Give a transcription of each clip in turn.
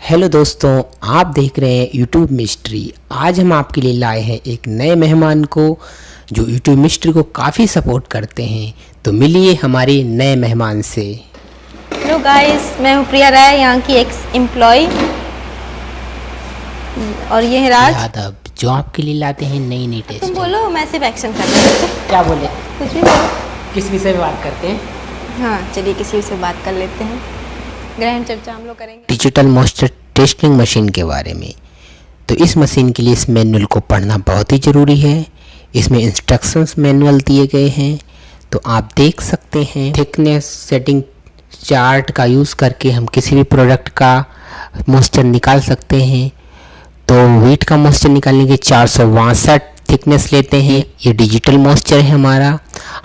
Hello दोस्तों आप देख रहे हैं यूट्यूब मिस्ट्री आज हम आपके लिए लाए हैं एक नए मेहमान को जो यूट्यूब मिस्ट्री को काफ़ी सपोर्ट करते हैं। तो मिलिए हमारे नए मेहमान से। हेलो गाइस मैं हूँ प्रिया राय यहाँ की एक्स एम्प्लॉय और ये है राज। यादव जो आपके लिए लाते हैं नई नई टेस्ट तुम बोलो मैं सिर्फ़ एक्शन कर रही हूँ। क्या बोले? कुछ भी बोलो। किस विषय में बात करते हैं? हाँ चलिए किसी से बात कर लेते हैं। ग्रहण चर्चा हम लोग करेंगे। डिजिटल मॉइस्चर टेस्टिंग मशीन के बारे में। तो इस मशीन के लिए इस मैनुअल को पढ़ना बहुत ही ज़रूरी है। इसमें इंस्ट्रक्शंस मैनुअल दिए गए हैं। तो आप देख सकते हैं थिकनेस सेटिंग चार्ट का यूज़ करके हम किसी भी प्रोडक्ट का मॉइस्चर निकाल सकते हैं। तो वीट का मॉइस्चर निकालने के चार सौ बासठ थिकनेस लेते हैं। ये डिजिटल मॉइस्चर है हमारा।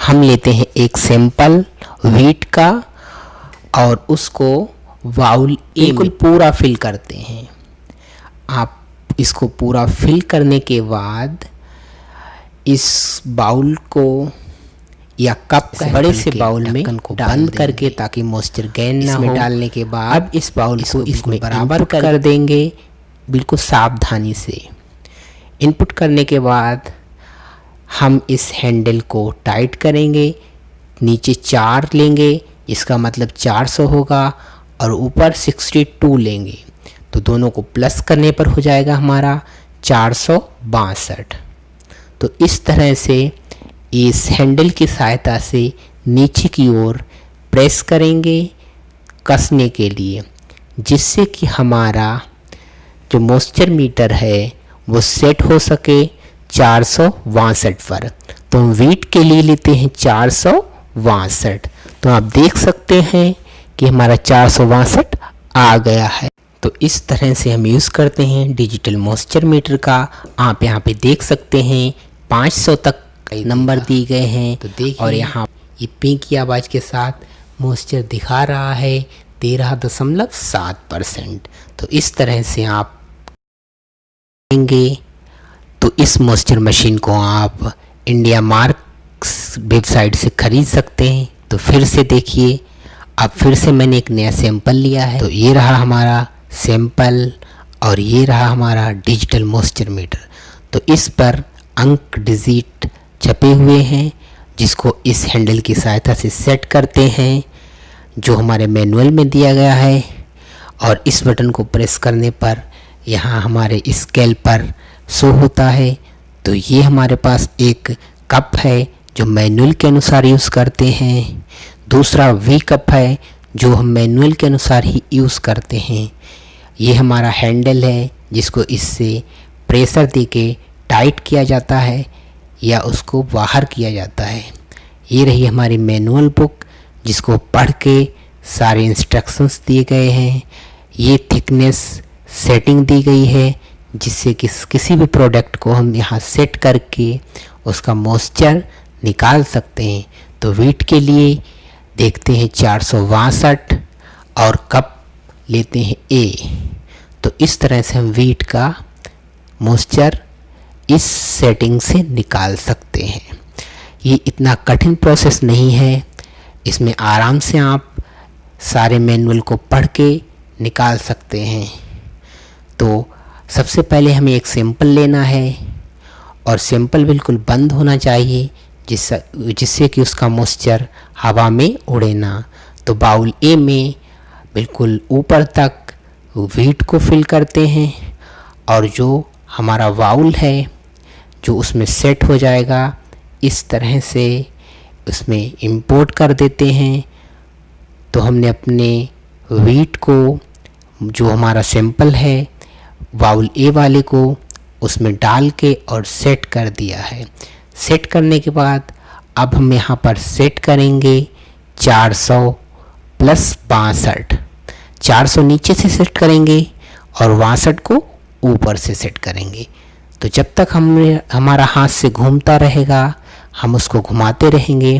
हम लेते हैं एक सैंपल वीट का और उसको वाउल ए बिल्कुल पूरा फिल करते हैं। आप इसको पूरा फिल करने के बाद इस बाउल को या कप से बड़े से बाउल में को बंद करके ताकि मॉइस्चर गैन ना हो। डालने के बाद अब इस बाउल को इसमें बराबर कर, कर देंगे। बिल्कुल सावधानी से। इनपुट करने के बाद हम इस हैंडल को टाइट करेंगे। नीचे चार लेंगे। इसका मतलब 400 होगा। और ऊपर 62 लेंगे तो दोनों को प्लस करने पर हो जाएगा हमारा चार सौ बासठ। तो इस तरह से इस हैंडल की सहायता से नीचे की ओर प्रेस करेंगे कसने के लिए, जिससे कि हमारा जो मॉइस्चर मीटर है वो सेट हो सके चार सौ बासठ पर। तो हम वीट के लिए लेते हैं चार सौ बासठ। तो आप देख सकते हैं कि हमारा चार सौ बासठ आ गया है। तो इस तरह से हम यूज़ करते हैं डिजिटल मॉइस्चर मीटर का। आप यहाँ पे देख सकते हैं 500 तक कई नंबर दिए गए हैं। तो देखिए। और यहाँ ये पिंक की आवाज़ के साथ मॉइस्चर दिखा रहा है तेरह दशमलव सात परसेंट। तो इस तरह से आप लेंगे तो इस मॉइस्चर मशीन को आप इंडिया मार्क्स वेबसाइट से ख़रीद सकते हैं। तो फिर से देखिए अब फिर से मैंने एक नया सैंपल लिया है। तो ये रहा हमारा सैंपल और ये रहा हमारा डिजिटल मॉइस्चर मीटर तो इस पर अंक डिजिट छपे हुए हैं, जिसको इस हैंडल की सहायता से सेट करते हैं, जो हमारे मैनुअल में दिया गया है। और इस बटन को प्रेस करने पर यहाँ हमारे स्केल पर शो होता है। तो ये हमारे पास एक कप है, जो मैनुअल के अनुसार यूज़ करते हैं। दूसरा वी कप है, जो हम मैनुअल के अनुसार ही यूज़ करते हैं। ये हमारा हैंडल है, जिसको इससे प्रेशर दे के टाइट किया जाता है, या उसको बाहर किया जाता है। ये रही हमारी मैनुअल बुक जिसको पढ़ के सारे इंस्ट्रक्शंस दिए गए हैं। ये थिकनेस सेटिंग दी गई है, जिससे कि किसी भी प्रोडक्ट को हम यहाँ सेट करके उसका मॉइस्चर निकाल सकते हैं। तो वीट के लिए देखते हैं चार सौ बासठ और कप लेते हैं ए तो इस तरह से हम वीट का मॉइस्चर इस सेटिंग से निकाल सकते हैं। ये इतना कठिन प्रोसेस नहीं है। इसमें आराम से आप सारे मैनुअल को पढ़ के निकाल सकते हैं। तो सबसे पहले हमें एक सैंपल लेना है और सैंपल बिल्कुल बंद होना चाहिए जिस जिससे कि उसका मॉइस्चर हवा में उड़े ना। तो बाउल ए में बिल्कुल ऊपर तक वीट को फिल करते हैं और जो हमारा बाउल है, जो उसमें सेट हो जाएगा, इस तरह से उसमें इंपोर्ट कर देते हैं। तो हमने अपने वीट को, जो हमारा सैंपल है बाउल ए वाले को उसमें डाल के और सेट कर दिया है। सेट करने के बाद अब हम यहाँ पर सेट करेंगे 400 प्लस बासठ। चार नीचे से सेट करेंगे और बासठ को ऊपर से सेट करेंगे। तो जब तक हम हमारा हाथ से घूमता रहेगा, हम उसको घुमाते रहेंगे।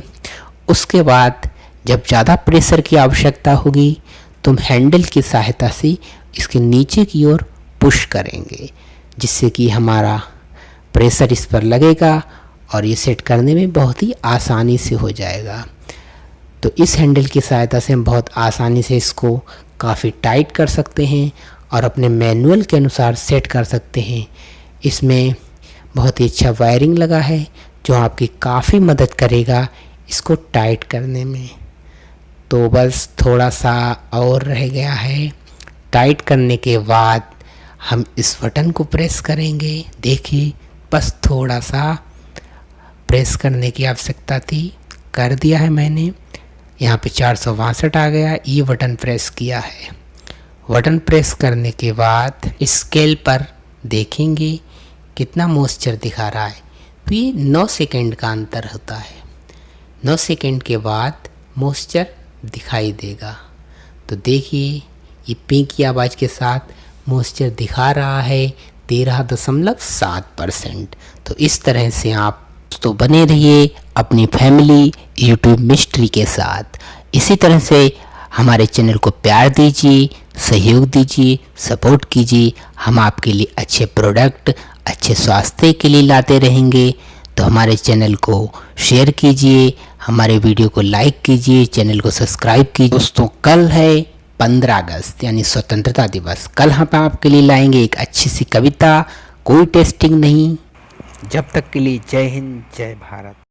उसके बाद जब ज़्यादा प्रेशर की आवश्यकता होगी तो हम हैंडल की सहायता से इसके नीचे की ओर पुश करेंगे, जिससे कि हमारा प्रेशर इस पर लगेगा और ये सेट करने में बहुत ही आसानी से हो जाएगा। तो इस हैंडल की सहायता से हम बहुत आसानी से इसको काफ़ी टाइट कर सकते हैं और अपने मैनुअल के अनुसार सेट कर सकते हैं। इसमें बहुत ही अच्छा वायरिंग लगा है, जो आपकी काफ़ी मदद करेगा इसको टाइट करने में। तो बस थोड़ा सा और रह गया है। टाइट करने के बाद हम इस बटन को प्रेस करेंगे। देखिए, बस थोड़ा सा प्रेस करने की आवश्यकता थी। कर दिया है मैंने। यहाँ पे चार सौ बासठ आ गया। ये बटन प्रेस किया है। बटन प्रेस करने के बाद स्केल पर देखेंगे कितना मॉइस्चर दिखा रहा है। तो ये नौ सेकेंड का अंतर होता है। नौ सेकेंड के बाद मॉइस्चर दिखाई देगा। तो देखिए, ये पिंक की आवाज़ के साथ मॉइस्चर दिखा रहा है तेरह दशमलव सात परसेंट। तो इस तरह से आप तो बने रहिए अपनी फैमिली यूट्यूब मिस्ट्री के साथ। इसी तरह से हमारे चैनल को प्यार दीजिए, सहयोग दीजिए सपोर्ट कीजिए। हम आपके लिए अच्छे प्रोडक्ट अच्छे स्वास्थ्य के लिए लाते रहेंगे। तो हमारे चैनल को शेयर कीजिए, हमारे वीडियो को लाइक कीजिए चैनल को सब्सक्राइब कीजिए। दोस्तों, कल है पंद्रह अगस्त, यानी स्वतंत्रता दिवस। कल हम आपके लिए लाएँगे एक अच्छी सी कविता। कोई टेस्टिंग नहीं। जब तक के लिए जय हिंद जय भारत।